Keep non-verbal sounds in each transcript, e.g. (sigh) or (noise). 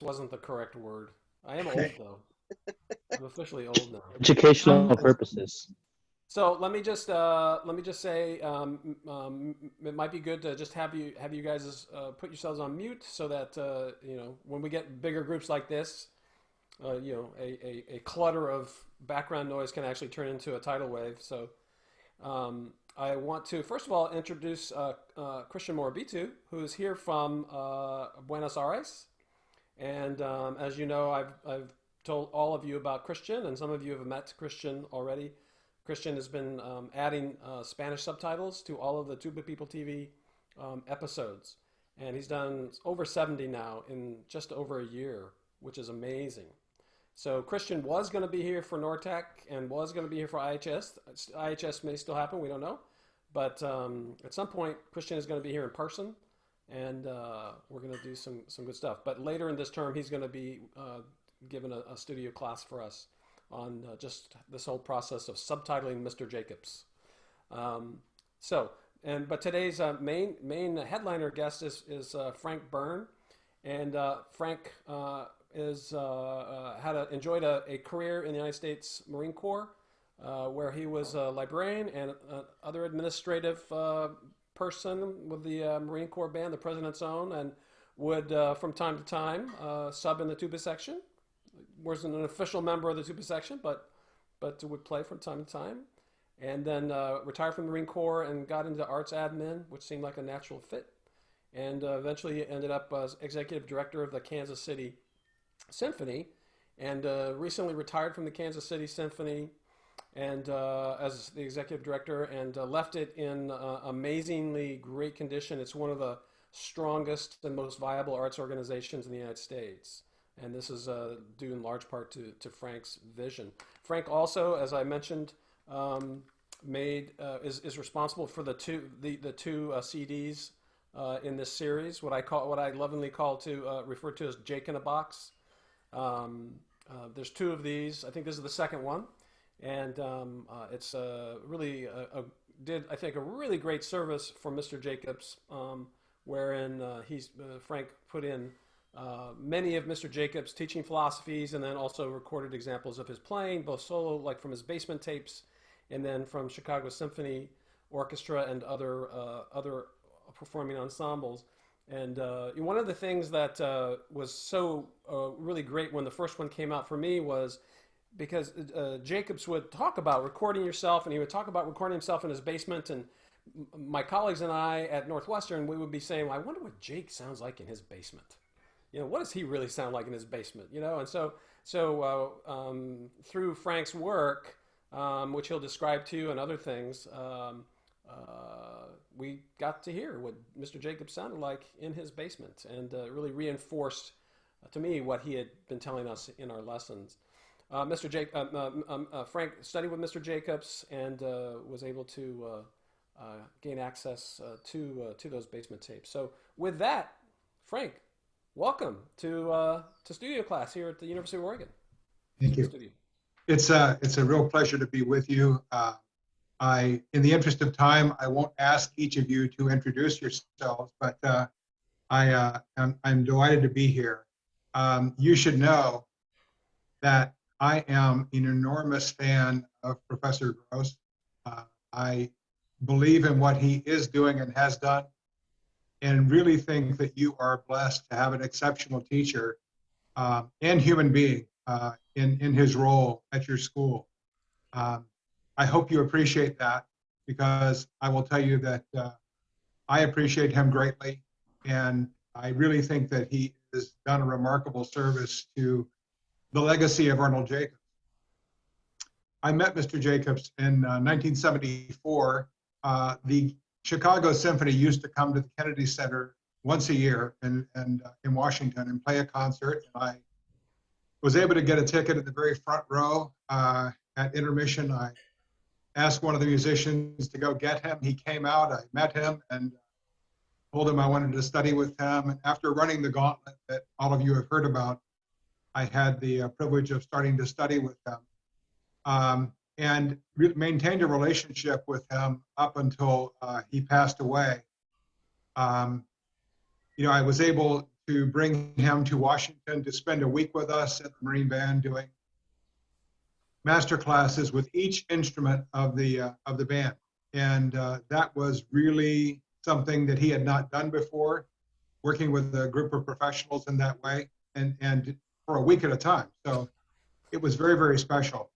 wasn't the correct word. I am old (laughs) though. I'm officially old now. Educational purposes. So let me just uh, let me just say um, um, it might be good to just have you have you guys uh, put yourselves on mute so that uh, you know when we get bigger groups like this, uh, you know a, a, a, clutter of background noise can actually turn into a tidal wave. So um, I want to first of all introduce uh, uh, Christian Morabito, who is here from Buenos Aires, and um, as you know, I've I've told all of you about Christian, and some of you have met Christian already. Christian has been um, adding uh, Spanish subtitles to all of the Tuba People TV um, episodes. And he's done over 70 now in just over a year, which is amazing. So Christian was going to be here for Nortec and was going to be here for IHS. IHS may still happen, we don't know. But um, at some point, Christian is going to be here in person, and uh, we're going to do some, some good stuff. But later in this term, he's going to be uh, given a, a studio class for us on uh, just this whole process of subtitling Mr. Jacobs. Um, so, and but today's uh, main main headliner guest is is uh, Frank Byrne, and uh, Frank is had a, enjoyed a, a, career in the United States Marine Corps, where he was a librarian and other administrative person with the Marine Corps band, the President's Own, and would from time to time sub in the tuba section wasn't an official member of the tuba section, but but would play from time to time. And then uh, retired from the Marine Corps and got into arts admin, which seemed like a natural fit. And uh, eventually ended up as executive director of the Kansas City Symphony, and uh, recently retired from the Kansas City Symphony and uh, as the executive director and uh, left it in uh, amazingly great condition. It's one of the strongest and most viable arts organizations in the United States and this is uh, due in large part to, to Frank's vision. Frank also, as I mentioned, um, made uh, is, is responsible for the two the, the two uh, CDs in this series, what I call what I lovingly call to refer to as Jake in a box. Um, there's two of these. I think this is the second one, and um, it's really a, a, did I think a really great service for Mr. Jacobs, um, wherein he's Frank put in uh, many of Mr. Jacobs' teaching philosophies, and then also recorded examples of his playing, both solo, like from his basement tapes, and then from Chicago Symphony Orchestra and other uh, other performing ensembles. And uh, one of the things that uh, was so uh, really great when the first one came out for me was because Jacobs would talk about recording yourself, and he would talk about recording himself in his basement and my colleagues and I at Northwestern, we would be saying, well, I wonder what Jake sounds like in his basement you know, what does he really sound like in his basement? You know, and so so uh, um, through Frank's work, um, which he'll describe to you and other things, um, uh, we got to hear what Mr. Jacobs sounded like in his basement, and uh, really reinforced uh, to me what he had been telling us in our lessons. Uh, Mr. Jake, um, um, um, uh, Frank studied with Mr. Jacobs and was able to gain access to to those basement tapes. So with that, Frank, welcome to uh, to studio class here at the University of Oregon. Thank you. Studio. It's a it's a real pleasure to be with you. Uh, I, in the interest of time, I won't ask each of you to introduce yourselves, but uh, I uh, am I'm delighted to be here. Um, you should know that I am an enormous fan of Professor Grose. Uh, I believe in what he is doing and has done and really think that you are blessed to have an exceptional teacher uh, and human being uh, in, in his role at your school. Um, I hope you appreciate that because I will tell you that uh, I appreciate him greatly and I really think that he has done a remarkable service to the legacy of Arnold Jacobs. I met Mr. Jacobs in 1974. Uh, uh, the Chicago Symphony used to come to the Kennedy Center once a year and, and uh, in Washington and play a concert. And I was able to get a ticket at the very front row uh, at intermission. I asked one of the musicians to go get him. He came out. I met him and told him I wanted to study with him. And after running the gauntlet that all of you have heard about, I had the uh, privilege of starting to study with him. Um, and maintained a relationship with him up until uh, he passed away. Um, you know, I was able to bring him to Washington to spend a week with us at the Marine Band doing master classes with each instrument of the uh, of the band, and uh, that was really something that he had not done before, working with a group of professionals in that way, and and for a week at a time. So it was very very special.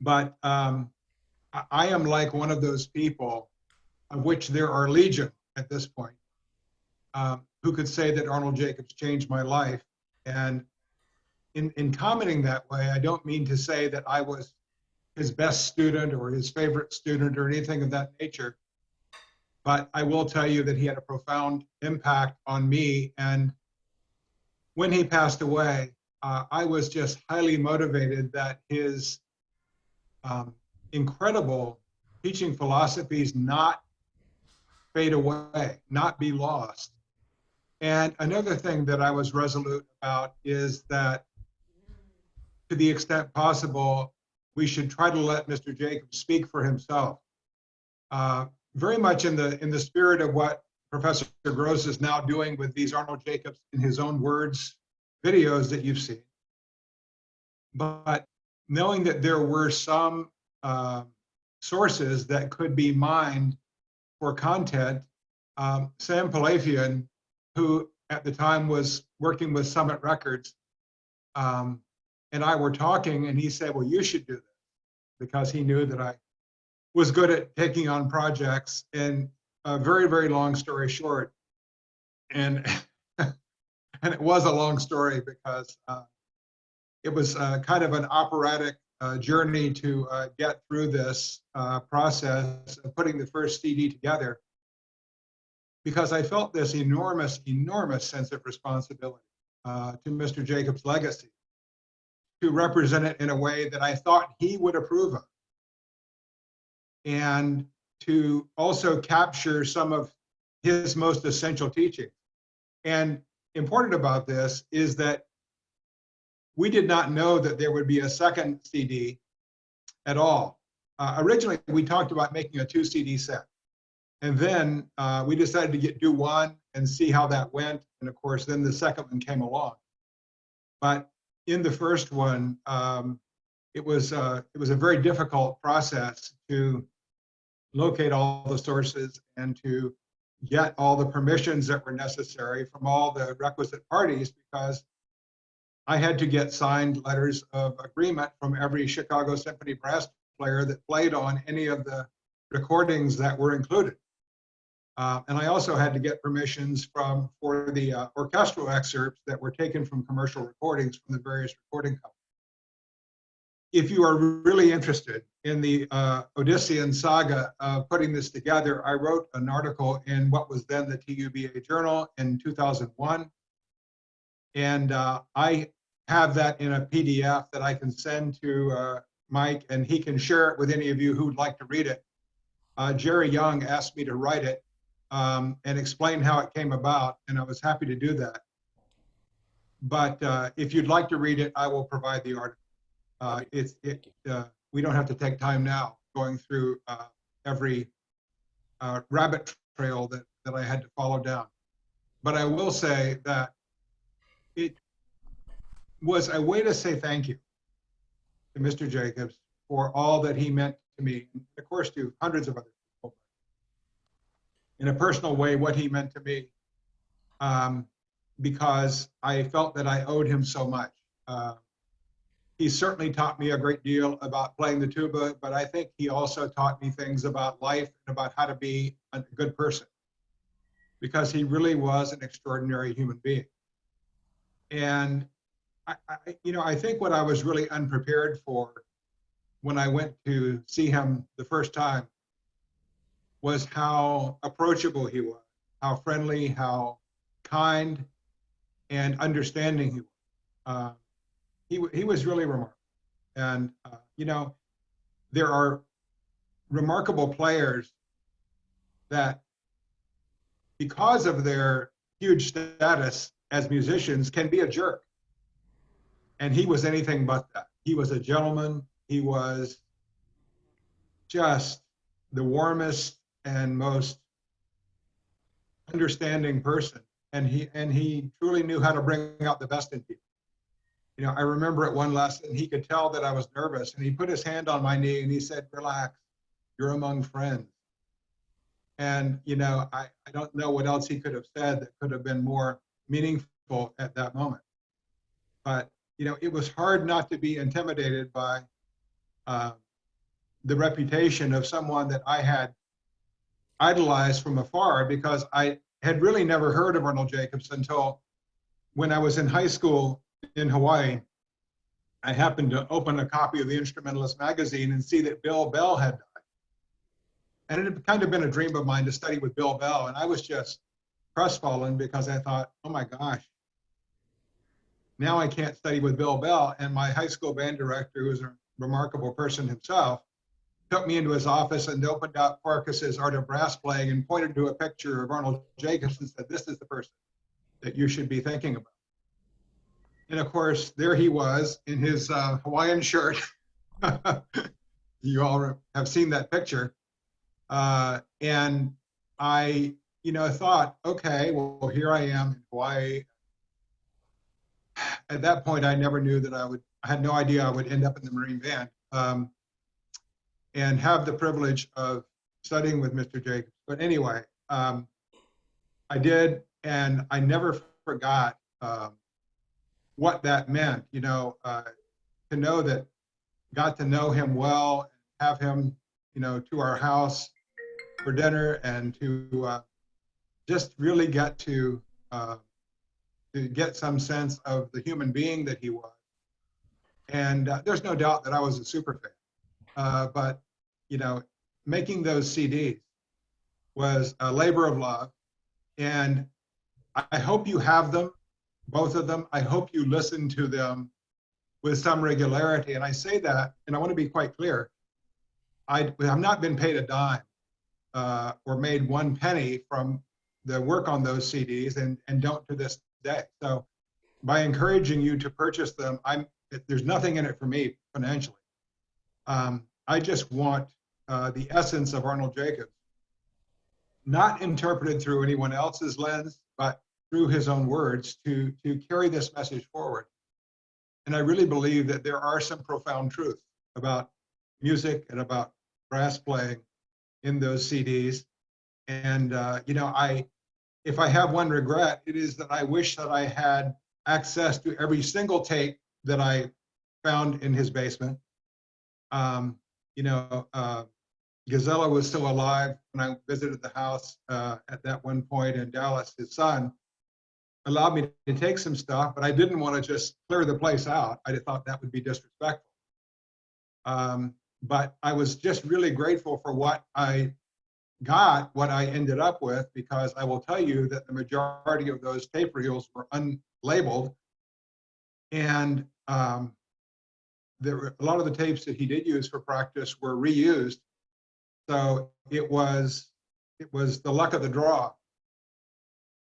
But um, I, I am like one of those people, of which there are legion at this point, um, who could say that Arnold Jacobs changed my life, and in, in commenting that way, I don't mean to say that I was his best student or his favorite student or anything of that nature. But I will tell you that he had a profound impact on me. And when he passed away, uh, I was just highly motivated that his um, incredible teaching philosophies not fade away, not be lost. And another thing that I was resolute about is that to the extent possible, we should try to let Mr. Jacobs speak for himself. Uh, very much in the in the spirit of what Professor Grose is now doing with these Arnold Jacobs in his own words videos that you've seen. But knowing that there were some uh, sources that could be mined for content, um, Sam Pilafian, who at the time was working with Summit Records, um, and I were talking, and he said, "Well, you should do this," because he knew that I was good at taking on projects. And a very, very long story short, and (laughs) and it was a long story because uh, it was uh, kind of an operatic uh, journey to uh, get through this uh, process of putting the first CD together because I felt this enormous, enormous sense of responsibility uh, to Mr. Jacobs' legacy to represent it in a way that I thought he would approve of. And to also capture some of his most essential teaching. And important about this is that we did not know that there would be a second CD at all. Uh, originally, we talked about making a two CD set. And then uh, we decided to get do one and see how that went. And of course, then the second one came along. But in the first one, um, it was uh, it was a very difficult process to locate all the sources and to get all the permissions that were necessary from all the requisite parties because I had to get signed letters of agreement from every Chicago Symphony brass player that played on any of the recordings that were included. Uh, and I also had to get permissions from for the uh, orchestral excerpts that were taken from commercial recordings from the various recording companies. If you are really interested in the uh, Odyssean saga of putting this together, I wrote an article in what was then the TUBA Journal in 2001. And uh, I have that in a PDF that I can send to uh, Mike and he can share it with any of you who'd like to read it. Uh, Jerry Young asked me to write it um, and explain how it came about, and I was happy to do that. But uh, if you'd like to read it, I will provide the article. Uh, it's it. Uh, we don't have to take time now going through uh, every uh, rabbit trail that that I had to follow down. But I will say that it was a way to say thank you to Mr. Jacobs for all that he meant to me, and of course to hundreds of other people. in a personal way what he meant to me um, because I felt that I owed him so much. Uh, he certainly taught me a great deal about playing the tuba, but I think he also taught me things about life and about how to be a good person because he really was an extraordinary human being. And I, I, you know, I think what I was really unprepared for when I went to see him the first time was how approachable he was, how friendly, how kind, and understanding he was. Uh, he, he was really remarkable. And, uh, you know, there are remarkable players that, because of their huge status as musicians, can be a jerk. And he was anything but that. He was a gentleman. He was just the warmest and most understanding person. and he and he truly knew how to bring out the best in people. You know, I remember at one lesson he could tell that I was nervous, and he put his hand on my knee and he said, "Relax, you're among friends." And you know, I, I don't know what else he could have said that could have been more meaningful at that moment. But you know, it was hard not to be intimidated by uh, the reputation of someone that I had idolized from afar because I had really never heard of Arnold Jacobs until when I was in high school in Hawaii. I happened to open a copy of the Instrumentalist magazine and see that Bill Bell had died. And it had kind of been a dream of mine to study with Bill Bell. And I was just crestfallen because I thought, oh my gosh, now I can't study with Bill Bell. And my high school band director, who was a remarkable person himself, took me into his office and opened up Farkas's Art of Brass Playing and pointed to a picture of Arnold Jacobs and said, this is the person that you should be thinking about. And of course, there he was in his uh, Hawaiian shirt. (laughs) you all have seen that picture. Uh, and I, you know, thought, okay, well, here I am in Hawaii. At that point, I never knew that I would, I had no idea I would end up in the Marine Band. Um, and have the privilege of studying with Mr. Jacobs. But anyway, um, I did, and I never forgot um, what that meant. You know, uh, to know that, got to know him well, have him, you know, to our house for dinner, and to uh, just really get to uh, to get some sense of the human being that he was. And uh, there's no doubt that I was a super fan. Uh, but you know, making those CDs was a labor of love. And I hope you have them, both of them. I hope you listen to them with some regularity. And I say that, and I want to be quite clear. I have not been paid a dime uh, or made one penny from the work on those CDs and, and don't to this day. So by encouraging you to purchase them, I'm there's nothing in it for me financially. Um, I just want uh, the essence of Arnold Jacobs, not interpreted through anyone else's lens, but through his own words to, to carry this message forward. And I really believe that there are some profound truths about music and about brass playing in those CDs. And, uh, you know, I, if I have one regret, it is that I wish that I had access to every single tape that I found in his basement. Um, you know, uh, Gizella was still alive when I visited the house uh, at that one point, and Dallas, his son, allowed me to take some stuff, but I didn't want to just clear the place out. I thought that would be disrespectful. Um, but I was just really grateful for what I got, what I ended up with, because I will tell you that the majority of those tape reels were unlabeled. And um, there were a lot of the tapes that he did use for practice were reused so it was it was the luck of the draw.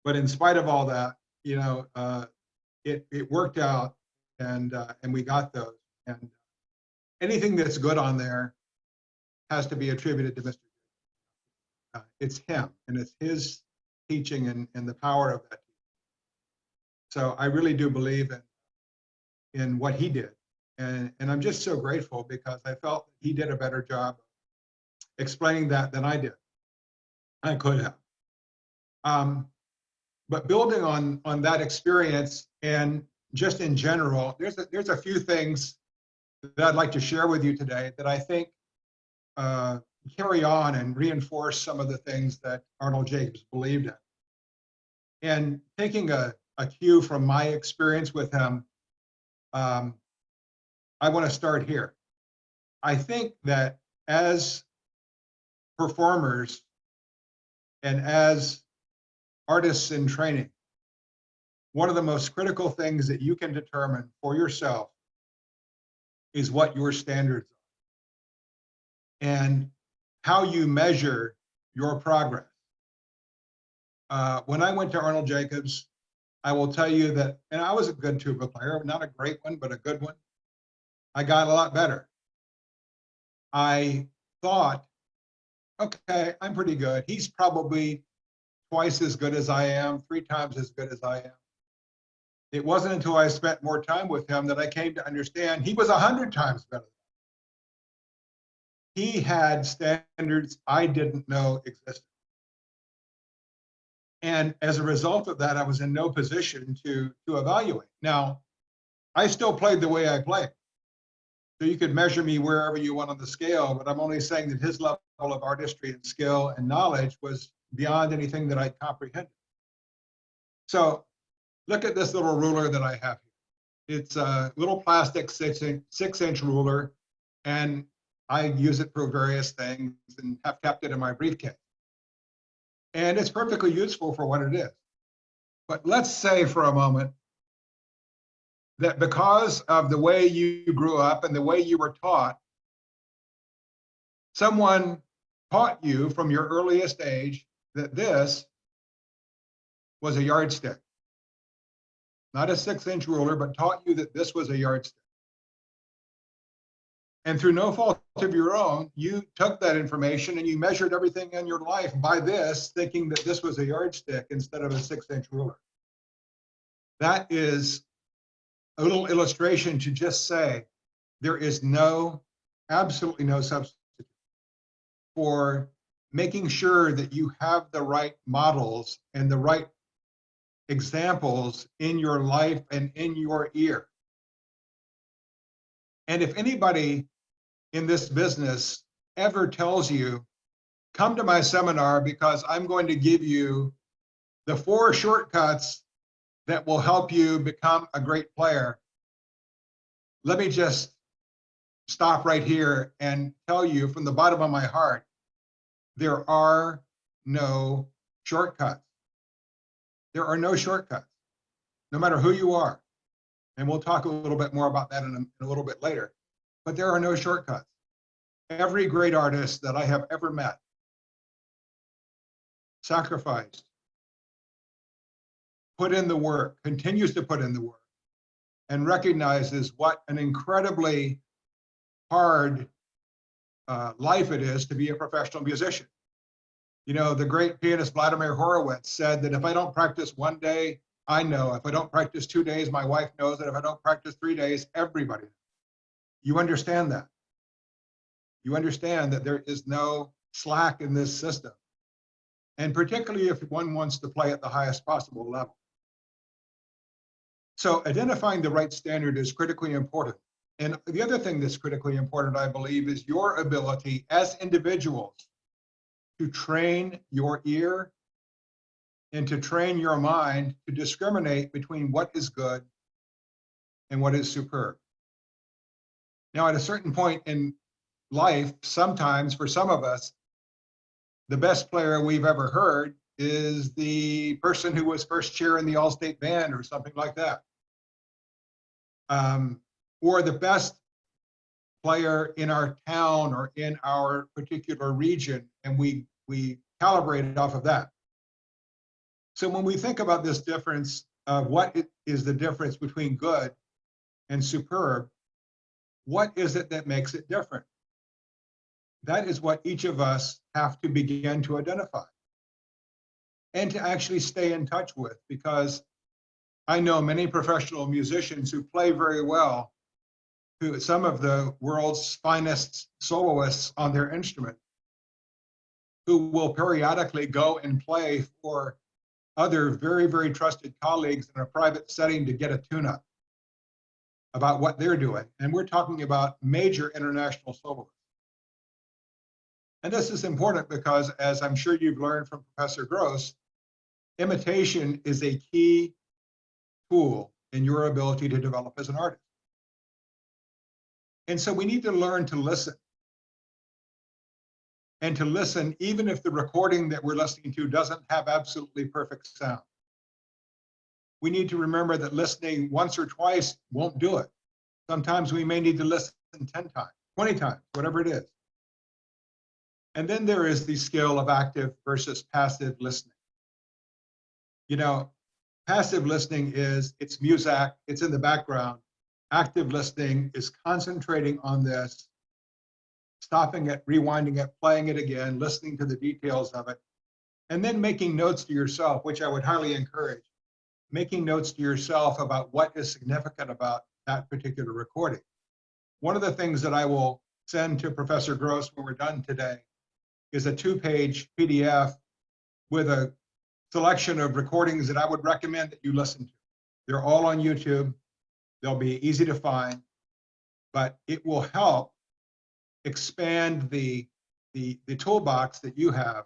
But in spite of all that, you know, uh, it it worked out, and uh, and we got those. And anything that's good on there has to be attributed to Mr. Uh, it's him, and it's his teaching and, and the power of that. So I really do believe in in what he did, and and I'm just so grateful because I felt he did a better job explaining that than I did. I could have. Um, but building on on that experience and just in general, there's a, there's a few things that I'd like to share with you today that I think uh, carry on and reinforce some of the things that Arnold Jacobs believed in. And taking a, a cue from my experience with him, um, I want to start here. I think that as performers and as artists in training, one of the most critical things that you can determine for yourself is what your standards are and how you measure your progress. Uh, when I went to Arnold Jacobs, I will tell you that, and I was a good tuba player, not a great one, but a good one. I got a lot better. I thought okay, I'm pretty good. He's probably twice as good as I am, three times as good as I am. It wasn't until I spent more time with him that I came to understand he was a hundred times better. He had standards I didn't know existed. And as a result of that, I was in no position to, to evaluate. Now, I still played the way I played. So you could measure me wherever you want on the scale, but I'm only saying that his level of artistry and skill and knowledge was beyond anything that I comprehended. So look at this little ruler that I have here. It's a little plastic six inch, six inch ruler, and I use it for various things and have kept it in my briefcase. And it's perfectly useful for what it is. But let's say for a moment that because of the way you grew up and the way you were taught, someone taught you from your earliest age that this was a yardstick. Not a six inch ruler, but taught you that this was a yardstick. And through no fault of your own, you took that information and you measured everything in your life by this, thinking that this was a yardstick instead of a six inch ruler. That is a little illustration to just say there is no, absolutely no substitute for making sure that you have the right models and the right examples in your life and in your ear. And if anybody in this business ever tells you, come to my seminar because I'm going to give you the four shortcuts that will help you become a great player. Let me just stop right here and tell you from the bottom of my heart, there are no shortcuts. There are no shortcuts, no matter who you are. And we'll talk a little bit more about that in a, in a little bit later. But there are no shortcuts. Every great artist that I have ever met sacrificed, put in the work, continues to put in the work, and recognizes what an incredibly hard uh, life it is to be a professional musician. You know, the great pianist Vladimir Horowitz said that if I don't practice one day, I know. If I don't practice two days, my wife knows that if I don't practice three days, everybody. You understand that. You understand that there is no slack in this system. And particularly if one wants to play at the highest possible level. So identifying the right standard is critically important. And the other thing that's critically important, I believe, is your ability as individuals to train your ear and to train your mind to discriminate between what is good and what is superb. Now, at a certain point in life, sometimes for some of us, the best player we've ever heard is the person who was first chair in the All-State Band or something like that. Um, or the best player in our town or in our particular region, and we, we calibrate it off of that. So when we think about this difference of what is the difference between good and superb, what is it that makes it different? That is what each of us have to begin to identify and to actually stay in touch with because I know many professional musicians who play very well, who some of the world's finest soloists on their instrument, who will periodically go and play for other very, very trusted colleagues in a private setting to get a tune-up about what they're doing. And we're talking about major international soloists. And this is important because, as I'm sure you've learned from Professor Grose, imitation is a key tool in your ability to develop as an artist. And so we need to learn to listen. And to listen, even if the recording that we're listening to doesn't have absolutely perfect sound. We need to remember that listening once or twice won't do it. Sometimes we may need to listen 10 times, 20 times, whatever it is. And then there is the skill of active versus passive listening. You know, passive listening is it's music, it's in the background. Active listening is concentrating on this, stopping it, rewinding it, playing it again, listening to the details of it, And then making notes to yourself, which I would highly encourage, making notes to yourself about what is significant about that particular recording. One of the things that I will send to Professor Grose when we're done today is a two-page PDF with a selection of recordings that I would recommend that you listen to. They're all on YouTube. They'll be easy to find, but it will help expand the, the, the toolbox that you have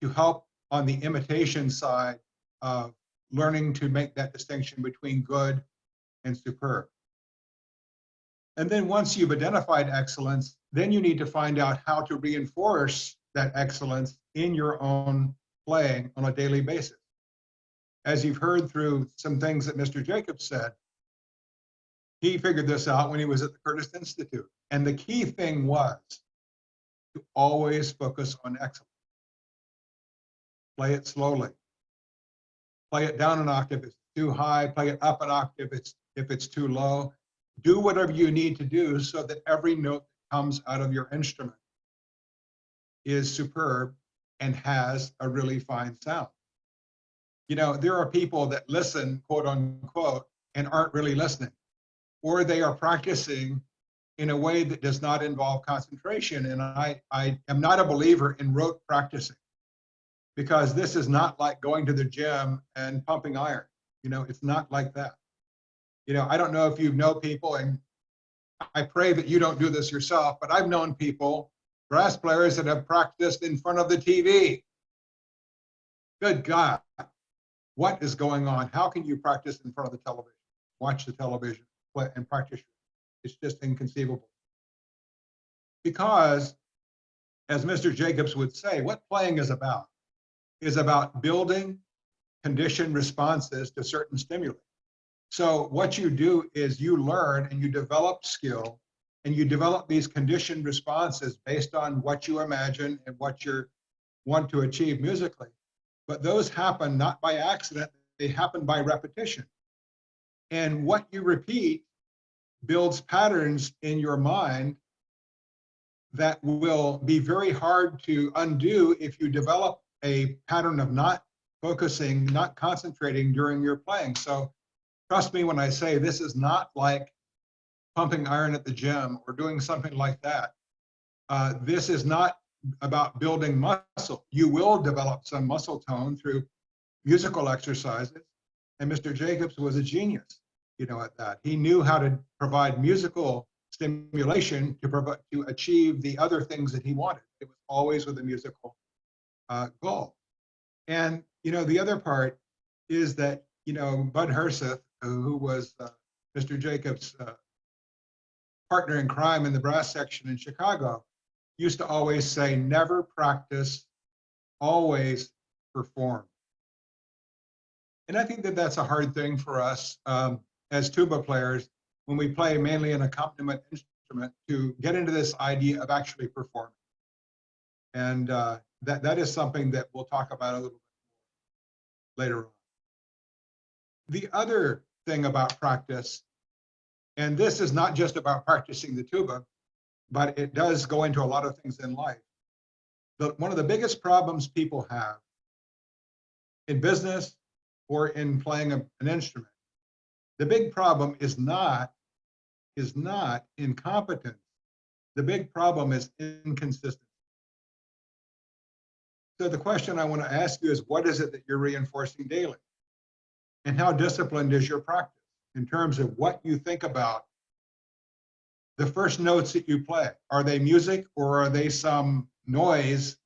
to help on the imitation side of learning to make that distinction between good and superb. And then once you've identified excellence, then you need to find out how to reinforce that excellence in your own playing on a daily basis. As you've heard through some things that Mr. Jacobs said, he figured this out when he was at the Curtis Institute. And the key thing was to always focus on excellence. Play it slowly. Play it down an octave if it's too high, play it up an octave if it's, if it's too low. Do whatever you need to do so that every note that comes out of your instrument is superb and has a really fine sound. You know, there are people that listen, quote unquote, and aren't really listening, or they are practicing in a way that does not involve concentration. And I, I am not a believer in rote practicing because this is not like going to the gym and pumping iron. You know, it's not like that. You know, I don't know if you know people, and I pray that you don't do this yourself, but I've known people, brass players that have practiced in front of the TV. Good God, what is going on? How can you practice in front of the television? Watch the television and practice. It's just inconceivable. Because, as Mr. Jacobs would say, what playing is about is about building conditioned responses to certain stimuli. So what you do is you learn and you develop skill and you develop these conditioned responses based on what you imagine and what you want to achieve musically. But those happen not by accident, they happen by repetition. And what you repeat builds patterns in your mind that will be very hard to undo if you develop a pattern of not focusing, not concentrating during your playing. So trust me when I say this is not like pumping iron at the gym or doing something like that. Uh, this is not about building muscle. You will develop some muscle tone through musical exercises. And Mr. Jacobs was a genius, you know, at that. He knew how to provide musical stimulation to provide to achieve the other things that he wanted. It was always with a musical uh, goal. And you know, the other part is that you know Bud Herseth, who was uh, Mr. Jacobs' uh, partner in crime in the brass section in Chicago, used to always say, "Never practice, always perform." And I think that that's a hard thing for us um, as tuba players when we play mainly an accompaniment instrument to get into this idea of actually performing. And uh, that, that is something that we'll talk about a little bit later on. The other thing about practice, and this is not just about practicing the tuba, but it does go into a lot of things in life. The, one of the biggest problems people have in business or in playing a, an instrument, the big problem is not is not incompetence. The big problem is inconsistency. So the question I want to ask you is what is it that you're reinforcing daily? And how disciplined is your practice in terms of what you think about the first notes that you play? Are they music or are they some noise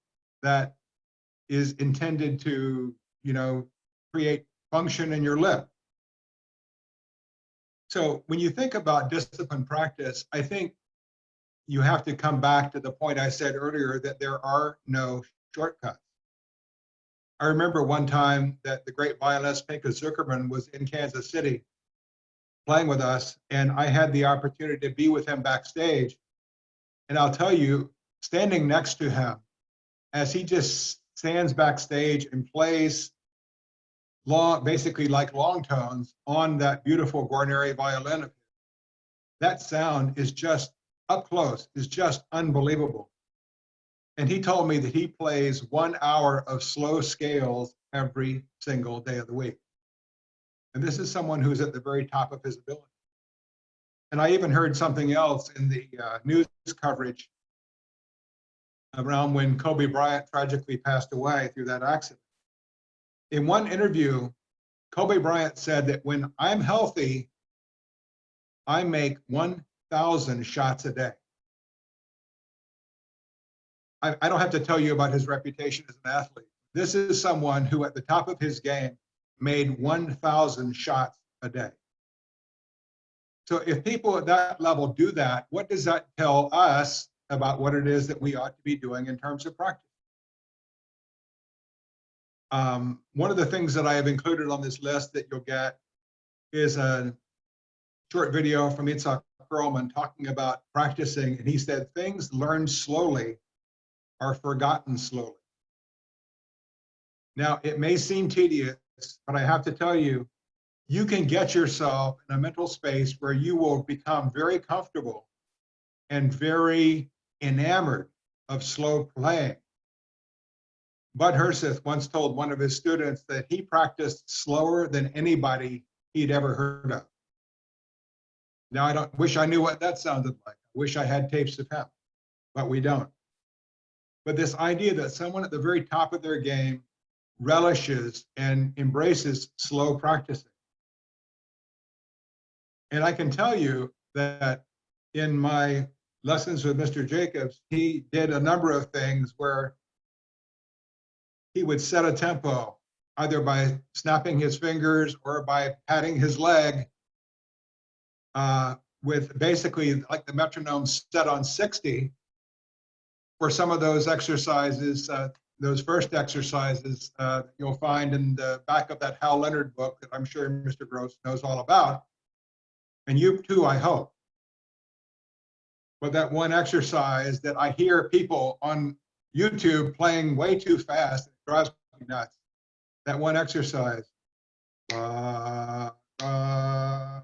that is intended to, you know, create function in your lip? So when you think about disciplined practice, I think you have to come back to the point I said earlier that there are no shortcuts. I remember one time that the great violinist Pinchas Zukerman was in Kansas City playing with us, and I had the opportunity to be with him backstage. And I'll tell you, standing next to him, as he just stands backstage and plays long, basically like long tones on that beautiful Guarneri violin of his, that sound is just up close, is just unbelievable. And he told me that he plays one hour of slow scales every single day of the week. And this is someone who's at the very top of his ability. And I even heard something else in the uh, news coverage around when Kobe Bryant tragically passed away through that accident. In one interview, Kobe Bryant said that when I'm healthy, I make 1,000 shots a day. I, I don't have to tell you about his reputation as an athlete. This is someone who, at the top of his game, made 1,000 shots a day. So if people at that level do that, what does that tell us about what it is that we ought to be doing in terms of practice? Um, one of the things that I have included on this list that you'll get is a short video from Itzhak Perlman talking about practicing. And he said, things learned slowly are forgotten slowly. Now, it may seem tedious, but I have to tell you, you can get yourself in a mental space where you will become very comfortable and very enamored of slow playing. Bud Herseth once told one of his students that he practiced slower than anybody he'd ever heard of. Now I don't wish I knew what that sounded like. I wish I had tapes of him, but we don't. But this idea that someone at the very top of their game relishes and embraces slow practicing. And I can tell you that in my lessons with Mr. Jacobs, he did a number of things where he would set a tempo either by snapping his fingers or by patting his leg uh, with basically like the metronome set on 60 for some of those exercises, uh, those first exercises uh, you'll find in the back of that Hal Leonard book that I'm sure Mr. Grose knows all about. And you too, I hope. But that one exercise that I hear people on YouTube playing way too fast, drives me nuts. That one exercise. Uh, uh,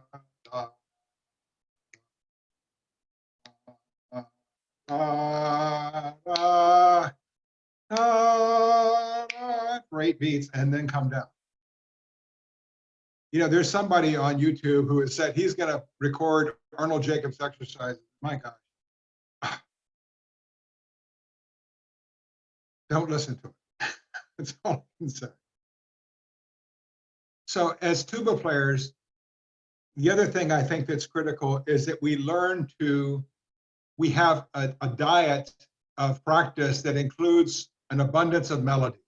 uh, great beats, and then come down. You know, there's somebody on YouTube who has said he's going to record Arnold Jacobs exercises. My gosh. (sighs) Don't listen to it. (laughs) That's all I can say. So as tuba players, the other thing I think that's critical is that we learn to, we have a, a diet of practice that includes an abundance of melody.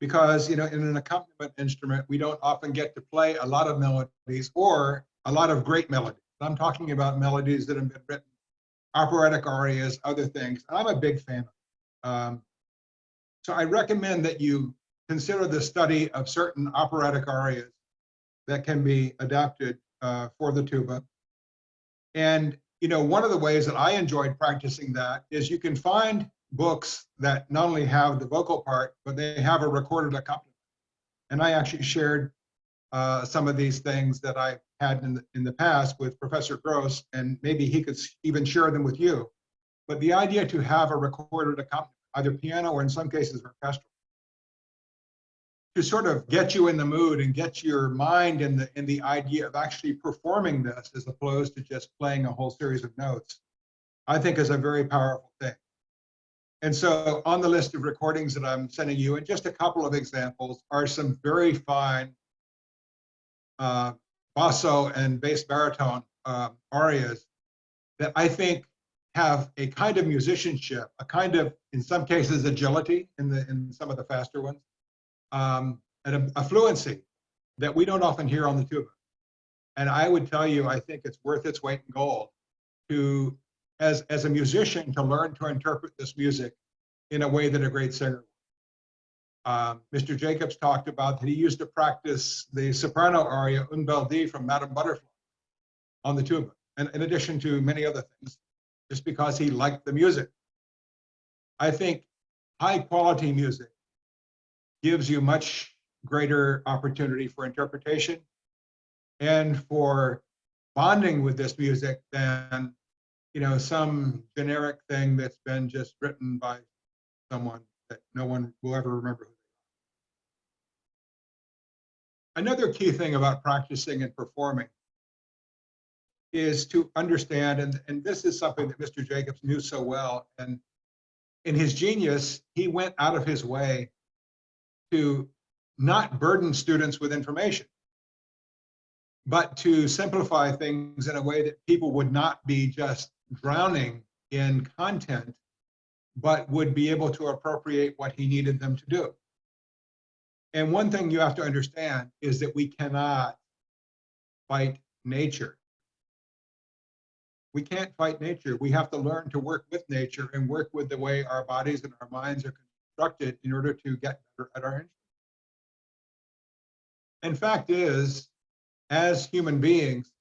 Because, you know, in an accompaniment instrument, we don't often get to play a lot of melodies or a lot of great melodies. I'm talking about melodies that have been written, operatic arias, other things. I'm a big fan. Um, so I recommend that you consider the study of certain operatic arias that can be adapted uh, for the tuba. And, you know, one of the ways that I enjoyed practicing that is you can find books that not only have the vocal part, but they have a recorded accompaniment. And I actually shared uh, some of these things that I had in the, in the past with Professor Grose, and maybe he could even share them with you. But the idea to have a recorded accompaniment either piano or in some cases orchestral, to sort of get you in the mood and get your mind in the in the idea of actually performing this as opposed to just playing a whole series of notes, I think is a very powerful thing. And so on the list of recordings that I'm sending you, and just a couple of examples, are some very fine uh, basso and bass baritone uh, arias that I think have a kind of musicianship, a kind of, in some cases, agility in the in some of the faster ones, um, and a, a fluency that we don't often hear on the tuba. And I would tell you, I think it's worth its weight in gold to, as as a musician, to learn to interpret this music in a way that a great singer. Um, Mr. Jacobs talked about that he used to practice the soprano aria Un Bel Di from Madame Butterfly on the tuba, and in addition to many other things just because he liked the music. I think high quality music gives you much greater opportunity for interpretation and for bonding with this music than you know, some generic thing that's been just written by someone that no one will ever remember. Another key thing about practicing and performing is to understand, and, and this is something that Mr. Jacobs knew so well, and in his genius, he went out of his way to not burden students with information, but to simplify things in a way that people would not be just drowning in content, but would be able to appropriate what he needed them to do. And one thing you have to understand is that we cannot fight nature. We can't fight nature. We have to learn to work with nature and work with the way our bodies and our minds are constructed in order to get better at our instruments. And fact is, as human beings,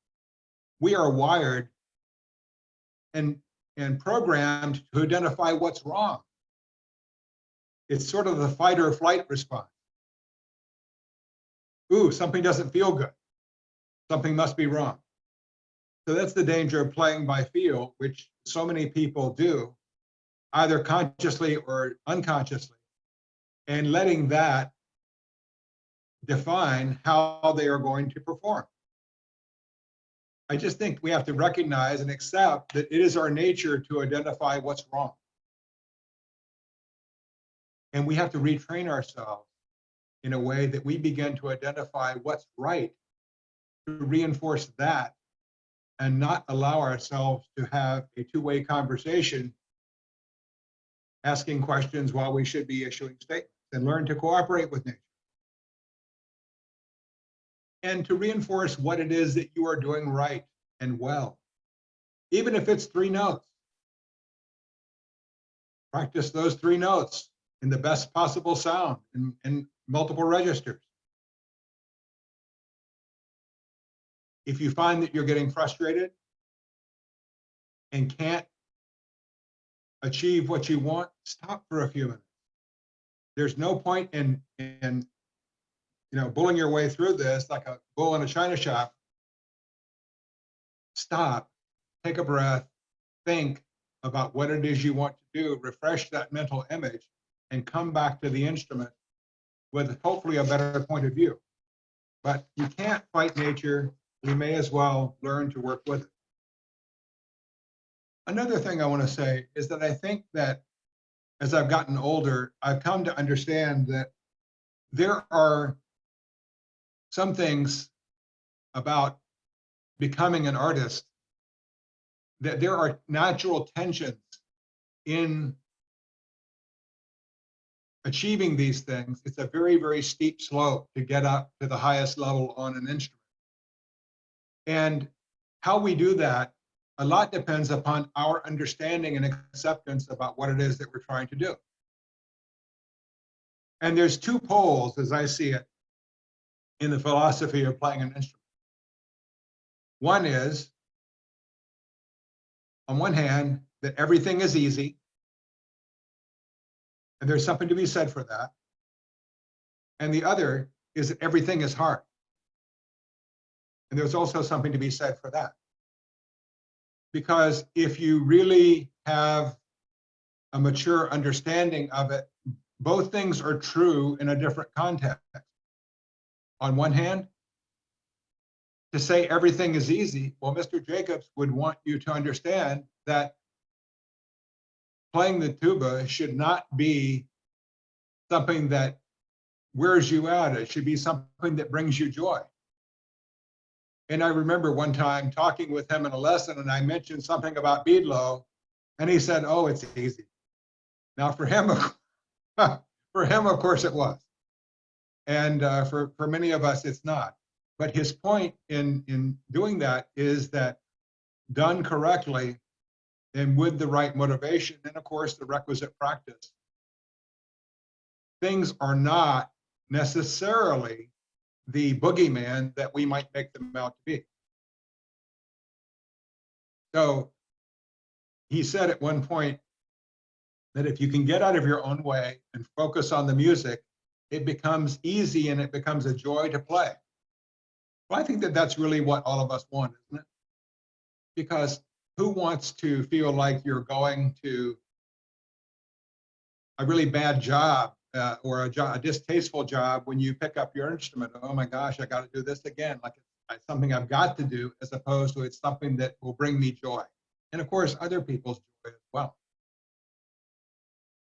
we are wired and, and programmed to identify what's wrong. It's sort of the fight or flight response. Ooh, something doesn't feel good. Something must be wrong. So that's the danger of playing by feel, which so many people do, either consciously or unconsciously, and letting that define how they are going to perform. I just think we have to recognize and accept that it is our nature to identify what's wrong. And we have to retrain ourselves in a way that we begin to identify what's right to reinforce that and not allow ourselves to have a two-way conversation asking questions while we should be issuing statements and learn to cooperate with nature and to reinforce what it is that you are doing right and well, even if it's three notes. Practice those three notes in the best possible sound in, in multiple registers. If you find that you're getting frustrated and can't achieve what you want, stop for a few minutes. There's no point in, in you know, bulling your way through this like a bull in a china shop. Stop, take a breath, think about what it is you want to do, refresh that mental image, and come back to the instrument with hopefully a better point of view. But you can't fight nature. We may as well learn to work with it. Another thing I want to say is that I think that as I've gotten older, I've come to understand that there are some things about becoming an artist that there are natural tensions in achieving these things. It's a very, very steep slope to get up to the highest level on an instrument. And how we do that, a lot depends upon our understanding and acceptance about what it is that we're trying to do. And there's two poles, as I see it, in the philosophy of playing an instrument. One is, on one hand, that everything is easy, and there's something to be said for that. And the other is that everything is hard. And there's also something to be said for that. Because if you really have a mature understanding of it, both things are true in a different context on one hand, to say everything is easy, well, Mr. Jacobs would want you to understand that playing the tuba should not be something that wears you out. It should be something that brings you joy. And I remember one time talking with him in a lesson and I mentioned something about Bydlo and he said, oh, it's easy. Now for him, (laughs) for him, of course it was. And uh, for, for many of us, it's not. But his point in, in doing that is that done correctly and with the right motivation, and of course, the requisite practice, things are not necessarily the boogeyman that we might make them out to be. So he said at one point that if you can get out of your own way and focus on the music, it becomes easy and it becomes a joy to play. Well, I think that that's really what all of us want, isn't it? Because who wants to feel like you're going to a really bad job uh, or a, a distasteful job when you pick up your instrument? Oh my gosh, I got to do this again. Like it's something I've got to do as opposed to it's something that will bring me joy. And of course, other people's joy as well.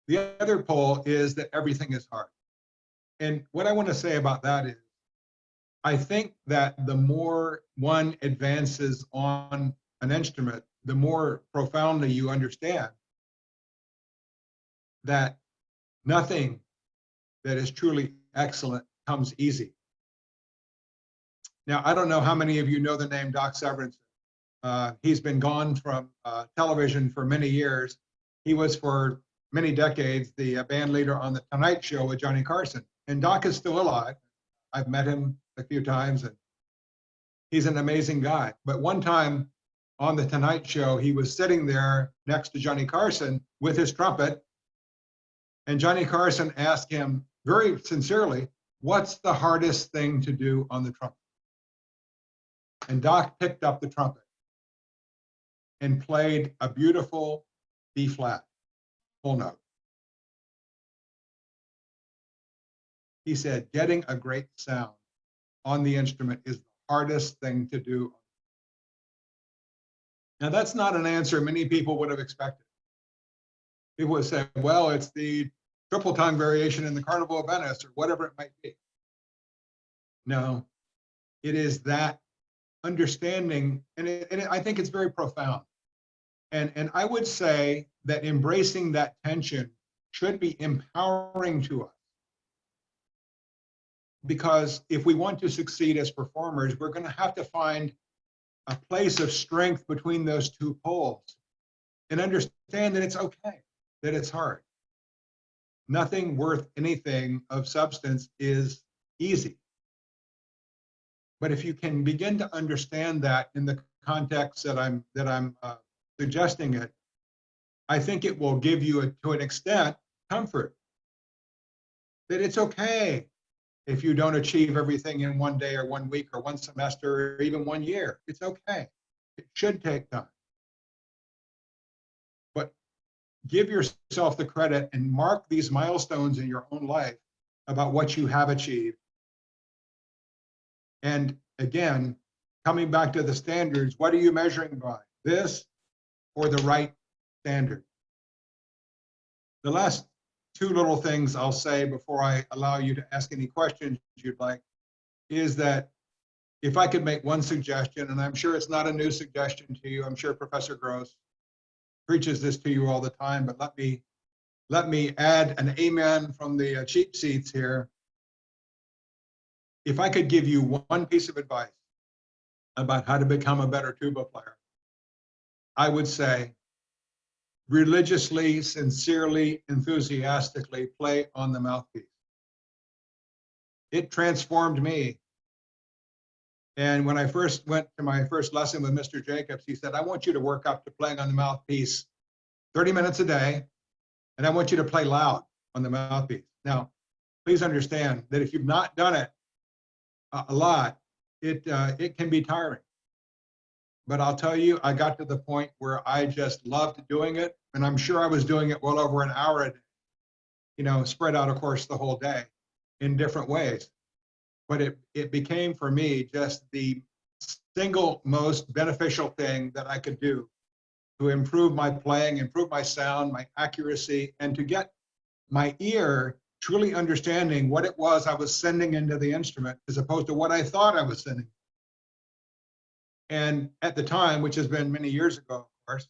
The other pole is that everything is hard. And what I want to say about that is, I think that the more one advances on an instrument, the more profoundly you understand that nothing that is truly excellent comes easy. Now, I don't know how many of you know the name Doc Severinsen. Uh, he's been gone from uh, television for many years. He was for many decades the uh, band leader on the Tonight Show with Johnny Carson. And Doc is still alive. I've met him a few times and he's an amazing guy. But one time on the Tonight Show, he was sitting there next to Johnny Carson with his trumpet. And Johnny Carson asked him very sincerely, what's the hardest thing to do on the trumpet? And Doc picked up the trumpet and played a beautiful B flat, full note. He said, getting a great sound on the instrument is the hardest thing to do. Now, that's not an answer many people would have expected. People would say, well, it's the triple tongue variation in the Carnival of Venice or whatever it might be. No, it is that understanding, and, it, and it, I think it's very profound. And, and I would say that embracing that tension should be empowering to us. Because if we want to succeed as performers, we're going to have to find a place of strength between those two poles and understand that it's okay, that it's hard. Nothing worth anything of substance is easy. But if you can begin to understand that in the context that I'm that I'm uh, suggesting it, I think it will give you, a, to an extent, comfort that it's okay if you don't achieve everything in one day or one week or one semester or even one year. It's okay. It should take time. Give yourself the credit and mark these milestones in your own life about what you have achieved and again, coming back to the standards, what are you measuring by? This or the right standard? The last two little things I'll say before I allow you to ask any questions you'd like is that if I could make one suggestion, and I'm sure it's not a new suggestion to you, I'm sure Professor Grose preaches this to you all the time, but let me let me add an amen from the uh, cheap seats here if I could give you one piece of advice about how to become a better tuba player, I would say religiously, sincerely, enthusiastically play on the mouthpiece. It transformed me. And when I first went to my first lesson with Mr. Jacobs, he said, I want you to work up to playing on the mouthpiece 30 minutes a day, and I want you to play loud on the mouthpiece. Now, please understand that if you've not done it, a lot, it uh, it can be tiring. But I'll tell you, I got to the point where I just loved doing it, and I'm sure I was doing it well over an hour a day, you know, spread out, of course, the whole day in different ways. But it it became for me just the single most beneficial thing that I could do to improve my playing, improve my sound, my accuracy, and to get my ear truly understanding what it was I was sending into the instrument as opposed to what I thought I was sending. And at the time, which has been many years ago, of course,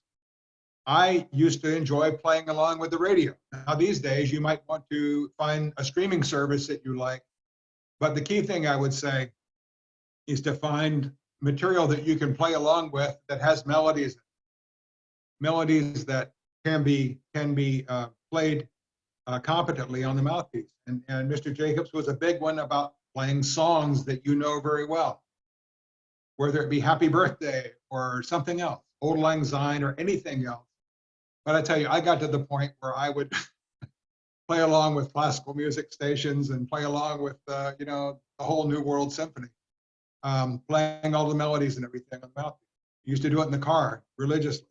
I used to enjoy playing along with the radio. Now, these days, you might want to find a streaming service that you like. But the key thing I would say is to find material that you can play along with that has melodies, melodies that can be can be uh, played uh, competently on the mouthpiece. And, and Mr. Jacobs was a big one about playing songs that you know very well, whether it be Happy Birthday or something else, Auld Lang Syne or anything else. But I tell you, I got to the point where I would (laughs) play along with classical music stations and play along with, uh, you know, the whole New World Symphony, um, playing all the melodies and everything on the mouthpiece. used to do it in the car religiously.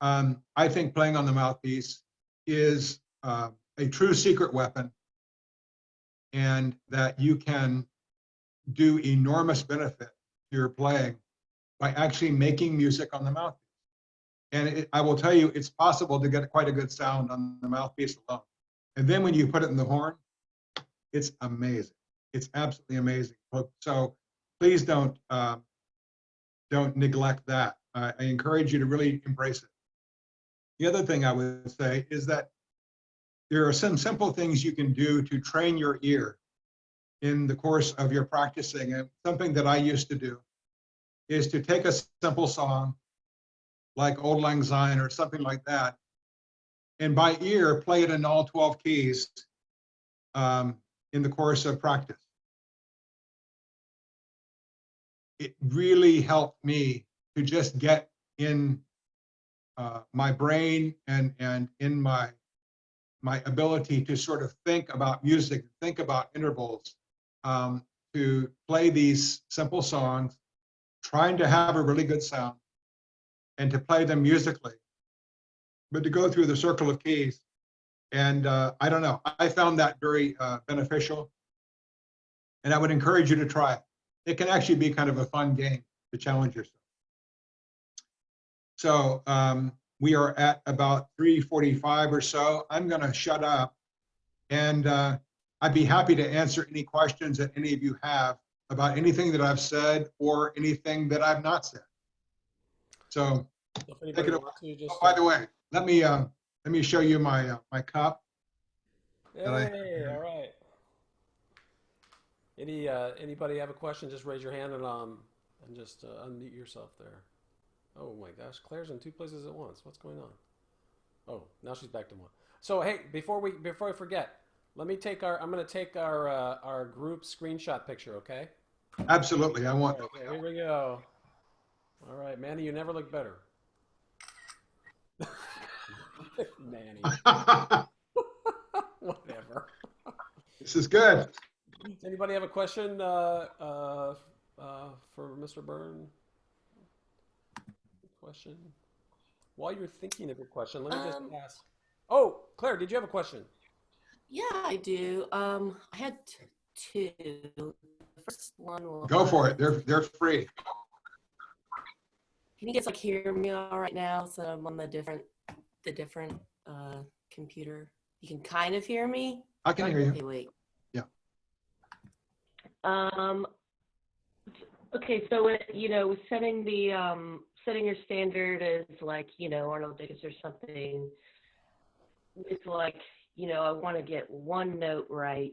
Um, I think playing on the mouthpiece is uh, a true secret weapon and that you can do enormous benefit to your playing by actually making music on the mouthpiece. And it, I will tell you, it's possible to get quite a good sound on the mouthpiece alone. And then when you put it in the horn, it's amazing. It's absolutely amazing. So please don't uh, don't neglect that. I encourage you to really embrace it. The other thing I would say is that there are some simple things you can do to train your ear in the course of your practicing. And something that I used to do is to take a simple song like Auld Lang Syne or something like that, and by ear play it in all 12 keys um, in the course of practice. It really helped me to just get in uh, my brain and and in my my ability to sort of think about music, think about intervals, um, to play these simple songs, trying to have a really good sound, and to play them musically, but to go through the circle of keys. And uh, I don't know, I found that very uh, beneficial. And I would encourage you to try it. It can actually be kind of a fun game to challenge yourself. So um, we are at about 3.45 or so. I'm gonna shut up and uh, I'd be happy to answer any questions that any of you have about anything that I've said or anything that I've not said. So anybody it just, Oh, by the way, let me uh, let me show you my uh, my cup. hey, I- all right. Any uh, anybody have a question? Just raise your hand and um and just uh, unmute yourself there. Oh my gosh, Claire's in two places at once. What's going on? Oh, now she's back to one. So hey, before we before I forget, let me take our I'm gonna take our uh, our group screenshot picture, okay? Absolutely, I want. Okay, here we go. All right, Manny, you never look better. (laughs) Manny, (laughs) whatever. this is good. Does anybody have a question uh, uh, uh, for Mr. Byrne? Question? While you're thinking of your question, let me just Um, ask. Oh, Claire, did you have a question? Yeah, I do. Um, I had t- two. The first one was. Go for it. They're they're free. Can you guys like hear me all right now? So I'm on the different, the different uh, computer. You can kind of hear me. I can hear you. Okay, wait. Yeah. Um. Okay, so it, you know, with setting the um setting your standard as like you know Arnold Dickens or something. It's like you know I want to get one note right,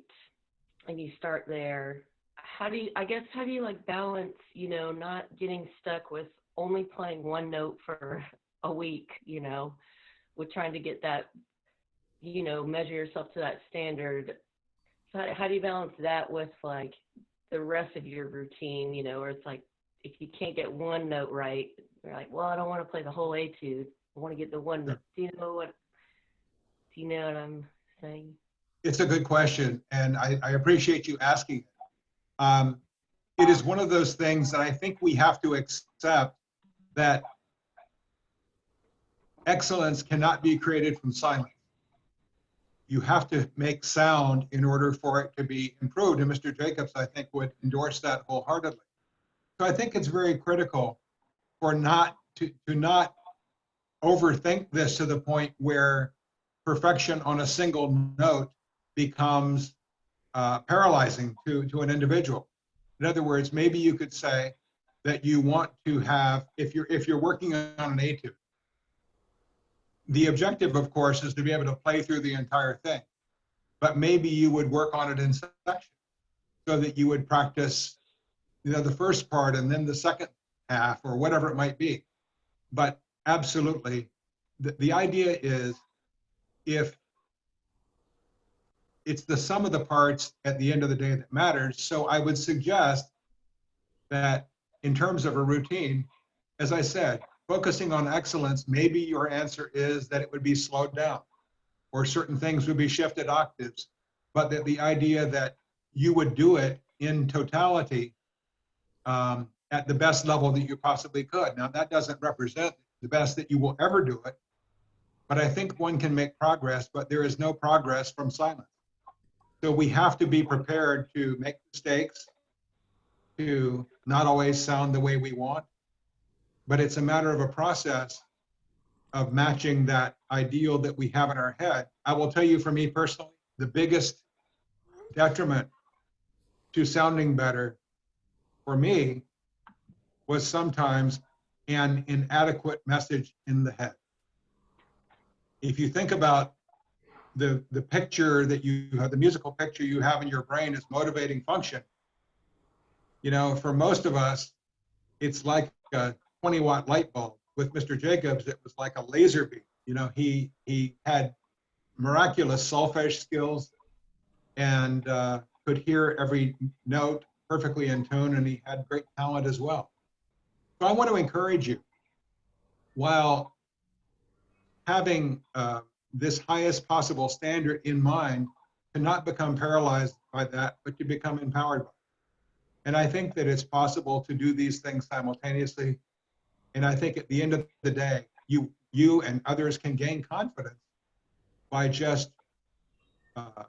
and you start there. How do you? I guess how do you like balance you know not getting stuck with only playing one note for (laughs) a week, you know, with trying to get that you know, measure yourself to that standard. So how, how do you balance that with like the rest of your routine, you know, where it's like if you can't get one note right, you're like, well, I don't want to play the whole etude. I want to get the one. Do you know what? Do you know what I'm saying? It's a good question, and I, I appreciate you asking. Um, it is one of those things that I think we have to accept that excellence cannot be created from silence. You have to make sound in order for it to be improved, and Mr. Jacobs, I think, would endorse that wholeheartedly. So I think it's very critical for not to, to not overthink this to the point where perfection on a single note becomes uh, paralyzing to, to an individual. In other words, maybe you could say that you want to have, if you're if you're working on an etude, the objective, of course, is to be able to play through the entire thing. But maybe you would work on it in sections so that you would practice, you know, the first part and then the second half or whatever it might be. But absolutely, the, the idea is if it's the sum of the parts at the end of the day that matters. So I would suggest that in terms of a routine, as I said, focusing on excellence, maybe your answer is that it would be slowed down or certain things would be shifted octaves, but that the idea that you would do it in totality um, at the best level that you possibly could. Now, that doesn't represent the best that you will ever do it, but I think one can make progress, but there is no progress from silence. So we have to be prepared to make mistakes, to not always sound the way we want, but it's a matter of a process of matching that ideal that we have in our head. I will tell you for me personally, the biggest detriment to sounding better for me was sometimes an inadequate message in the head. If you think about the, the picture that you have, the musical picture you have in your brain as motivating function, you know, for most of us, it's like a 20 watt light bulb. With Mr. Jacobs, it was like a laser beam. You know, he he had miraculous solfege skills and uh, could hear every note perfectly in tune, and he had great talent as well. So I want to encourage you, while having uh, this highest possible standard in mind, to not become paralyzed by that, but to become empowered by it. And I think that it's possible to do these things simultaneously. And I think at the end of the day, you you and others can gain confidence by just uh,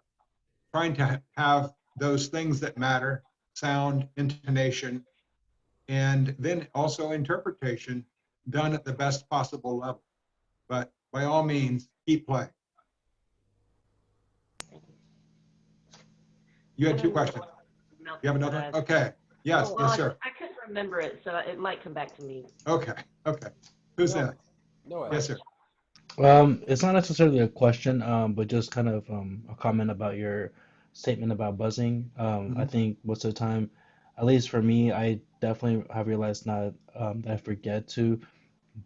trying to have those things that matter sound, intonation, and then also interpretation done at the best possible level. But by all means, keep playing. You had two questions. You have another? Okay. Yes, Oh, yes, I- sir. I remember it, so it might come back to me. Okay, okay. Who's No. next? No, Yes, sir. Um, it's not necessarily a question, um, but just kind of um, a comment about your statement about buzzing. Um, I Mhm. think most of the time, at least for me, I definitely have realized not um, that I forget to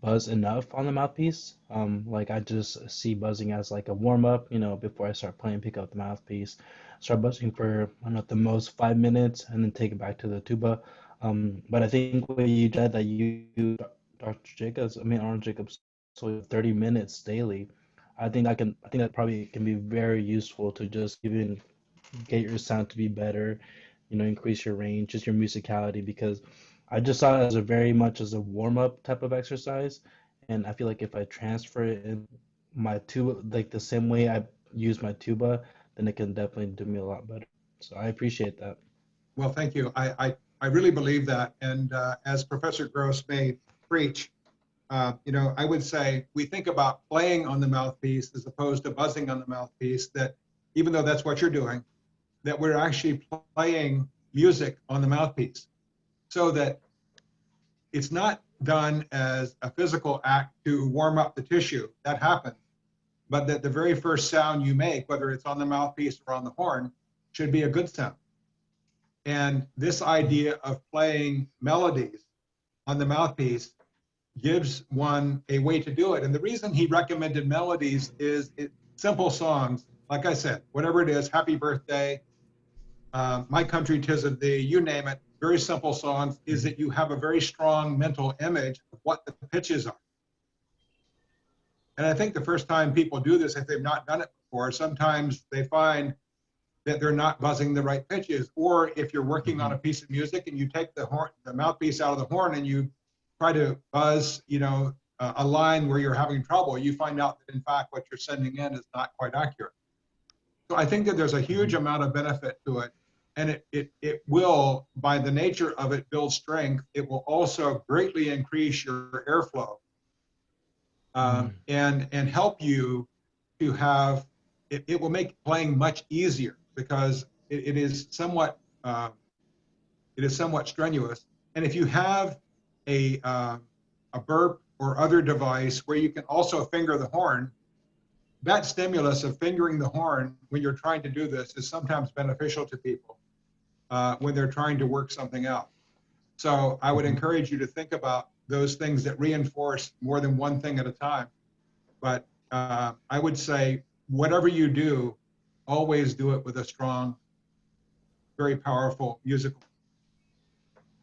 buzz enough on the mouthpiece. Um, like I just see buzzing as like a warm up, you know, before I start playing, pick up the mouthpiece, start buzzing for I don't know, at the most five minutes, and then take it back to the tuba. Um, but I think what you said that you, Dr. Jacobs, I mean Arnold Jacobs, so 30 minutes daily. I think I can. I think that probably can be very useful to just even get your sound to be better, you know, increase your range, just your musicality. Because I just saw it as a very much as a warm up type of exercise, and I feel like if I transfer it in my tuba, like the same way I use my tuba, then it can definitely do me a lot better. So I appreciate that. Well, thank you. I, I, I really believe that. And uh, as Professor Grose may preach, uh, you know, I would say we think about playing on the mouthpiece as opposed to buzzing on the mouthpiece, that even though that's what you're doing, that we're actually playing music on the mouthpiece so that it's not done as a physical act to warm up the tissue. That happens. But that the very first sound you make, whether it's on the mouthpiece or on the horn, should be a good sound. And this idea of playing melodies on the mouthpiece gives one a way to do it. And the reason he recommended melodies is it, simple songs, like I said, whatever it is, Happy Birthday, uh, My Country Tis of Thee, you name it, very simple songs, is that you have a very strong mental image of what the pitches are. And I think the first time people do this, if they've not done it before, sometimes they find that they're not buzzing the right pitches. Or if you're working on mm-hmm. a piece of music and you take the horn, the mouthpiece out of the horn and you try to buzz, you know, a, a line where you're having trouble, you find out that in fact what you're sending in is not quite accurate. So I think that there's a huge mm-hmm. amount of benefit to it. And it, it, it will, by the nature of it, build strength. It will also greatly increase your airflow um, and, and help you to have, it, it will make playing much easier because it, it is somewhat, uh, it is somewhat strenuous. And if you have a, uh, a BERP or other device where you can also finger the horn, that stimulus of fingering the horn when you're trying to do this is sometimes beneficial to people uh, when they're trying to work something out. So I would encourage you to think about those things that reinforce more than one thing at a time. But uh, I would say, whatever you do, always do it with a strong, very powerful musical.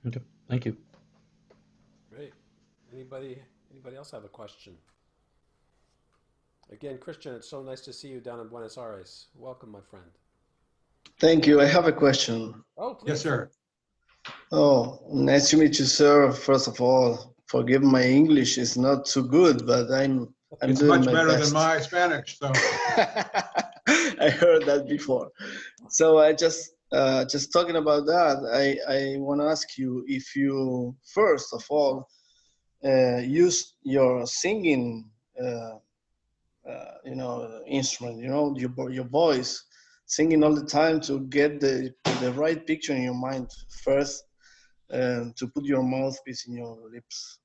Okay, thank you. Great. Anybody, anybody else have a question? Again, Christian, it's so nice to see you down in Buenos Aires. Welcome, my friend. Thank you. I have a question. Oh, please. Yes, sir. Oh, nice to meet you, sir. First of all, forgive my English is not too good, but I'm I'm It's doing much my better best. than my Spanish, so. (laughs) (laughs) I heard that before. So I just uh, just talking about that. I I want to ask you if you first of all uh, use your singing, uh, uh, you know, instrument. You know, your your voice, singing all the time to get the the right picture in your mind first, and to put your mouthpiece in your lips.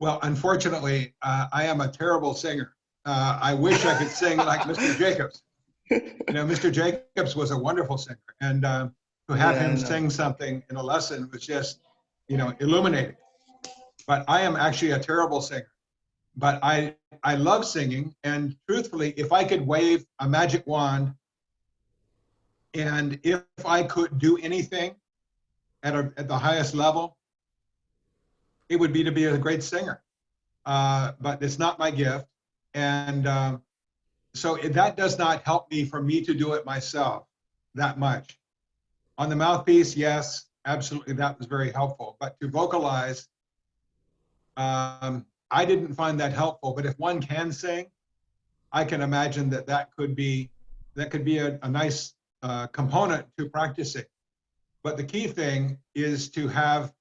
Well, unfortunately, uh, I am a terrible singer. Uh, I wish I could sing like Mr. Jacobs. You know, Mr. Jacobs was a wonderful singer, and uh, to have Yeah, him sing something in a lesson was just, you know, illuminating. But I am actually a terrible singer. But I I love singing, and truthfully, if I could wave a magic wand, and if I could do anything at a, at the highest level, it would be to be a great singer. Uh, but it's not my gift. And um, so that does not help me for me to do it myself that much. On the mouthpiece, yes, absolutely, that was very helpful. But to vocalize, um, I didn't find that helpful. But if one can sing, I can imagine that that could be that could be a, a nice uh, component to practicing. But the key thing is to have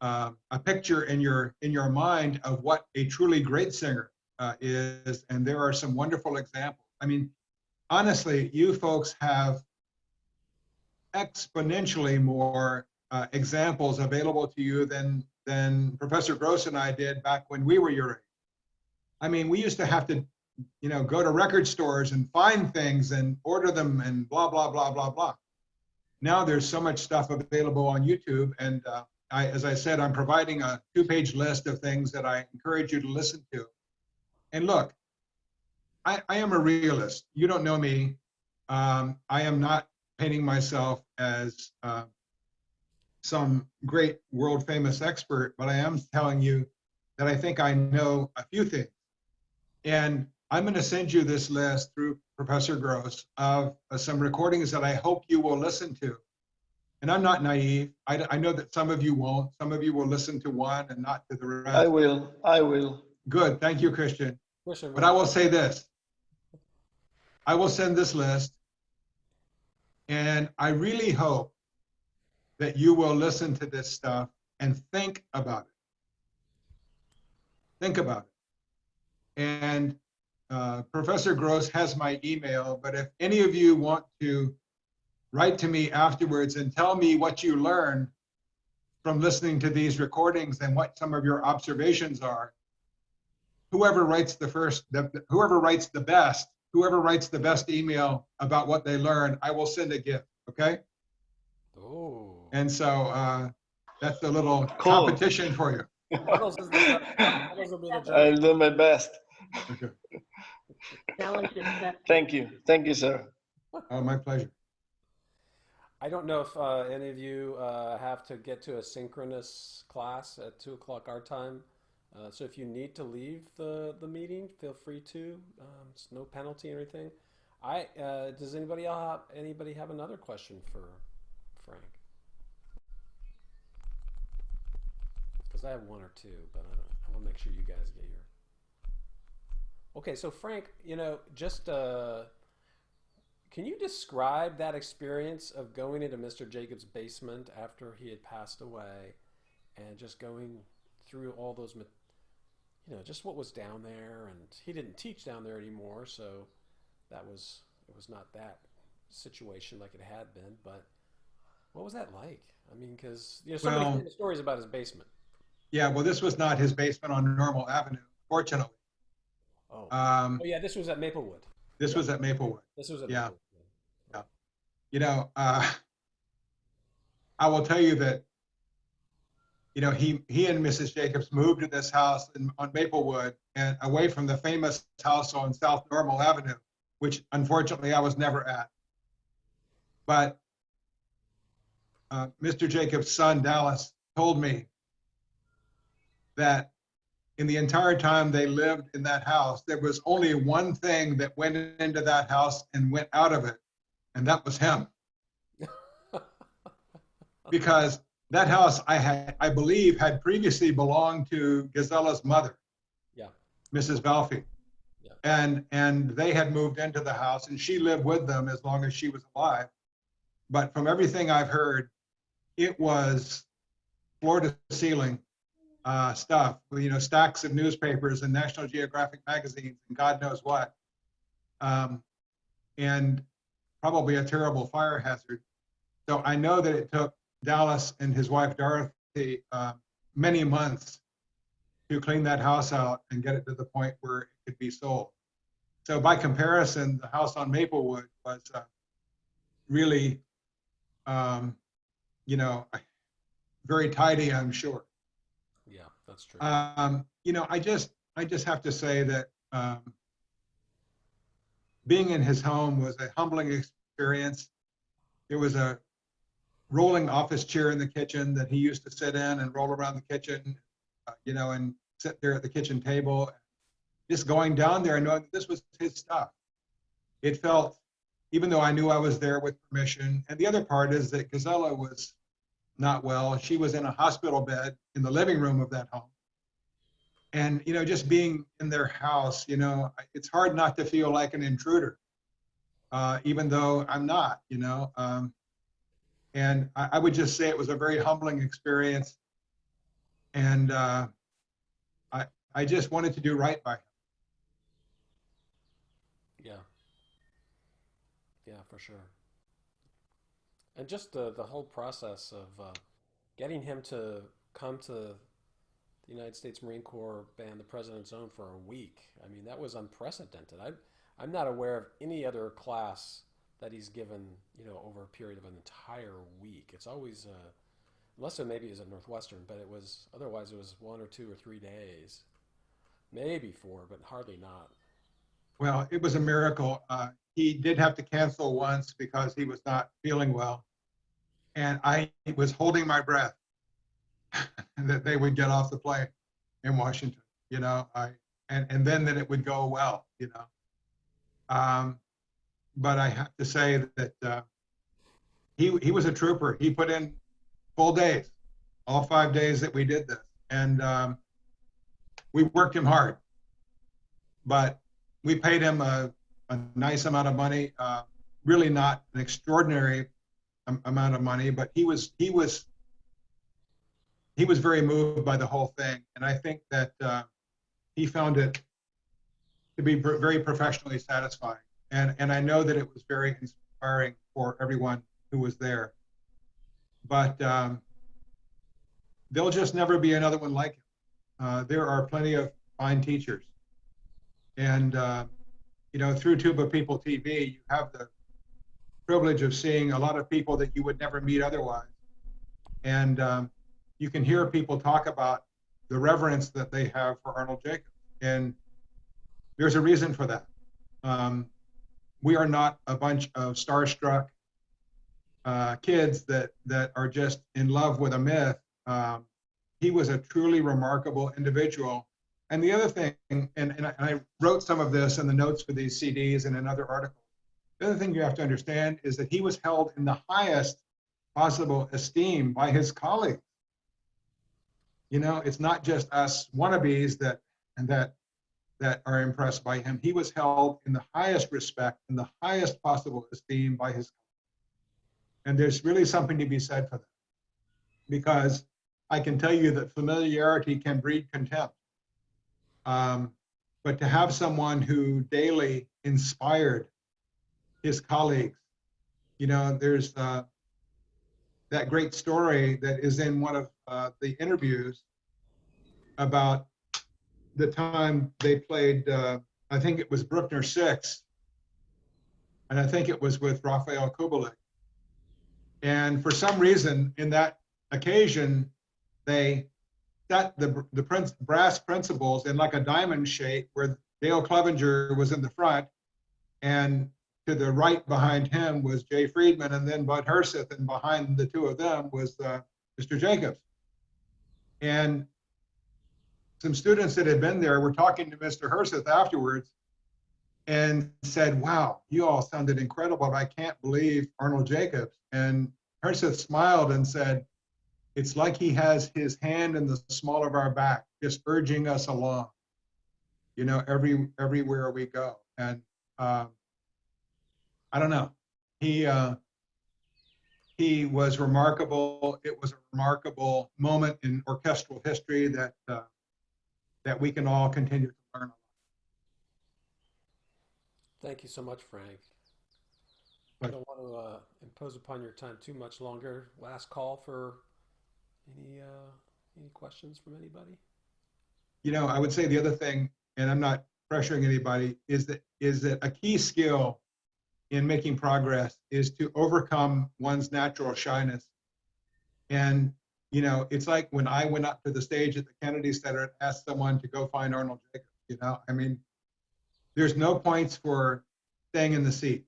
uh, a picture in your in your mind of what a truly great singer uh, is, and there are some wonderful examples. I mean, honestly, you folks have exponentially more uh, examples available to you than than Professor Grose and I did back when we were your age. I mean, we used to have to, you know, go to record stores and find things and order them and blah blah blah blah blah. Now there's so much stuff available on YouTube, and uh, I, as I said, I'm providing a two-page list of things that I encourage you to listen to. And look, I, I am a realist. You don't know me. Um, I am not painting myself as uh, some great world-famous expert, but I am telling you that I think I know a few things. And I'm going to send you this list through Professor Grose of uh, some recordings that I hope you will listen to. And I'm not naive. I, I know that some of you won't. Some of you will listen to one and not to the rest. I will. I will. Good. Thank you, Christian. Christian, But I will say this. I will send this list. And I really hope that you will listen to this stuff and think about it. Think about it. And uh, Professor Grose has my email, but if any of you want to write to me afterwards and tell me what you learned from listening to these recordings and what some of your observations are, whoever writes the first, the, whoever writes the best, whoever writes the best email about what they learned, I will send a gift. Okay. Oh. And so uh, that's a little Cool. competition for you. Puddles is the- Puddles will be the judge. I'll do my best. Okay. Challenge. Thank you. Thank you, sir. Oh, my pleasure. I don't know if uh, any of you uh, have to get to a synchronous class at two o'clock our time. Uh, so if you need to leave the, the meeting, feel free to. Um, it's no penalty or anything. I uh, does anybody else have, anybody have another question for Frank? Because I have one or two, but I, I want to make sure you guys get your. Okay, so Frank, you know, just uh, can you describe that experience of going into Mr. Jacobs' basement after he had passed away and just going through all those, you know, just what was down there? And he didn't teach down there anymore, so that was, it was not that situation like it had been. But what was that like? I mean, because, you know, so Well- many stories about his basement. Yeah, well, this was not his basement on Normal Avenue, fortunately. Oh. Um, oh, yeah, this was at Maplewood. this was at Maplewood. This was at Yeah. Maplewood. You know, uh, I will tell you that, you know, he, he and Mrs. Jacobs moved to this house in, on Maplewood and away from the famous house on South Normal Avenue, which unfortunately I was never at. But uh, Mr. Jacobs' son, Dallas, told me that in the entire time they lived in that house, there was only one thing that went into that house and went out of it, and that was him. (laughs) because that house I had, I believe, had previously belonged to Gizella's mother. Yeah. Mrs. Balfi. Yeah. And, and they had moved into the house and she lived with them as long as she was alive. But from everything I've heard, it was floor to ceiling uh, stuff, you know, stacks of newspapers and National Geographic magazines and God knows what. Um, and probably a terrible fire hazard. So I know that it took Dallas and his wife Dorothy uh, many months to clean that house out and get it to the point where it could be sold. So by comparison, the house on Maplewood was uh, really, um, you know, very tidy, I'm sure. Yeah, that's true. Um, you know, I just, I just have to say that um, being in his home was a humbling experience. It was a rolling office chair in the kitchen that he used to sit in and roll around the kitchen, uh, you know, and sit there at the kitchen table. Just going down there and knowing this was his stuff. It felt, even though I knew I was there with permission. And the other part is that Gizella was not well. She was in a hospital bed in the living room of that home. And, you know, just being in their house, you know, it's hard not to feel like an intruder, uh, even though I'm not, you know. Um, and I, I, would just say it was a very humbling experience. And uh, I, I just wanted to do right by him. Yeah. Yeah, for sure. And just the, the whole process of uh, getting him to come to the United States Marine Corps Band, the President's Own, for a week. I mean, that was unprecedented. I, I'm not aware of any other class that he's given, you know, over a period of an entire week. It's always, uh, unless it maybe is at Northwestern, but it was, otherwise it was one or two or three days. Maybe four, but hardly not. Well, it was a miracle. Uh, he did have to cancel once because he was not feeling well. And I was holding my breath (laughs) that they would get off the plane in Washington, you know, I, and, and then that it would go well, you know. Um, but I have to say that uh, he he was a trooper. He put in full days, all five days that we did this, and um, we worked him hard. But we paid him a, a nice amount of money. Uh, really not an extraordinary amount of money, but he was he was he was very moved by the whole thing, and I think that uh, he found it to be very professionally satisfying and and I know that it was very inspiring for everyone who was there. But um, there'll just never be another one like him. Uh, there are plenty of fine teachers, and uh, you know through Tuba People TV, you have the privilege of seeing a lot of people that you would never meet otherwise, and um, you can hear people talk about the reverence that they have for Arnold Jacobs, and there's a reason for that. Um, we are not a bunch of starstruck uh, kids that that are just in love with a myth. Um, he was a truly remarkable individual. And the other thing, and, and I wrote some of this in the notes for these CDs and in other articles. The other thing you have to understand is that he was held in the highest possible esteem by his colleagues. You know, it's not just us wannabes that and that that are impressed by him. He was held in the highest respect, in the highest possible esteem by his. Colleagues. And there's really something to be said for that. Because I can tell you that familiarity can breed contempt. Um, but to have someone who daily inspired his colleagues, you know, there's uh, that great story that is in one of uh, the interviews about the time they played, uh, I think it was Bruckner Six, and I think it was with Rafael Kubelik. And for some reason, in that occasion, they set the the prince, brass principals in like a diamond shape, where Dale Clevenger was in the front, and to the right behind him was Jay Friedman, and then Bud Herseth, and behind the two of them was uh, Mr. Jacobs. And some students that had been there were talking to Mr. Herseth afterwards and said, wow, you all sounded incredible. but I can't believe Arnold Jacobs. And Herseth smiled and said, it's like he has his hand in the small of our back, just urging us along, you know, every, everywhere we go. And, um, I don't know, he, uh, he was remarkable. It was a remarkable moment in orchestral history that, uh, that we can all continue to learn. Thank you so much, Frank. I don't want to uh, impose upon your time too much longer. Last call for any uh, any questions from anybody? you know, I would say the other thing, and I'm not pressuring anybody, is that is that a key skill in making progress is to overcome one's natural shyness. And you know, it's like when I went up to the stage at the Kennedy Center and asked someone to go find Arnold Jacobs. You know, I mean, there's no points for staying in the seat.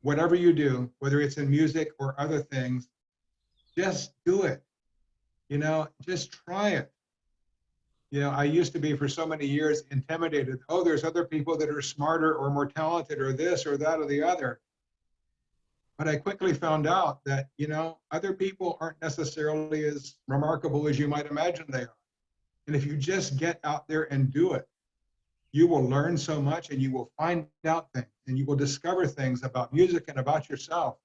Whatever you do, whether it's in music or other things, just do it. You know, just try it. You know, I used to be for so many years intimidated. Oh, there's other people that are smarter or more talented or this or that or the other. But I quickly found out that, you know, other people aren't necessarily as remarkable as you might imagine they are. And if you just get out there and do it, you will learn so much and you will find out things and you will discover things about music and about yourself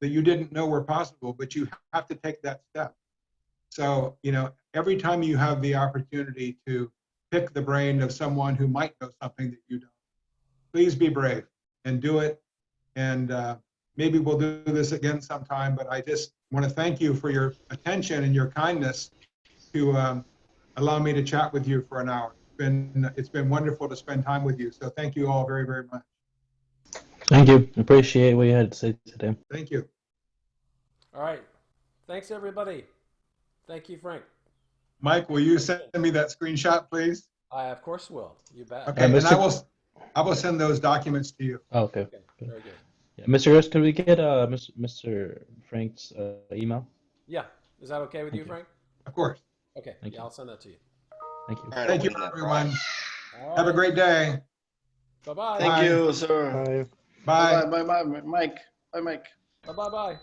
that you didn't know were possible, but you have to take that step. So, you know, every time you have the opportunity to pick the brain of someone who might know something that you don't, please be brave and do it. And uh, maybe we'll do this again sometime, but I just want to thank you for your attention and your kindness to um, allow me to chat with you for an hour. It's been, it's been wonderful to spend time with you. So thank you all very, very much. Thank you. Appreciate what you had to say today. Thank you. All right. Thanks, everybody. Thank you, Frank. Mike, will you send me that screenshot, please? I, of course, will. You bet. Okay, and I will, I will send those documents to you. Oh, okay. Okay, very good. Yeah, Mr. Hurst, could we get uh, Mr. Mr. Frank's uh, email? Yeah. Is that okay with you, Okay. Frank? Of course. Okay. Thank yeah, you. I'll send that to you. Thank you. All right, Thank you, I'll wait on that. everyone. All Have a great day. Bye-bye. Thank Bye. you, sir. Bye. Bye, bye, bye, Mike. Bye, Mike. Bye-bye.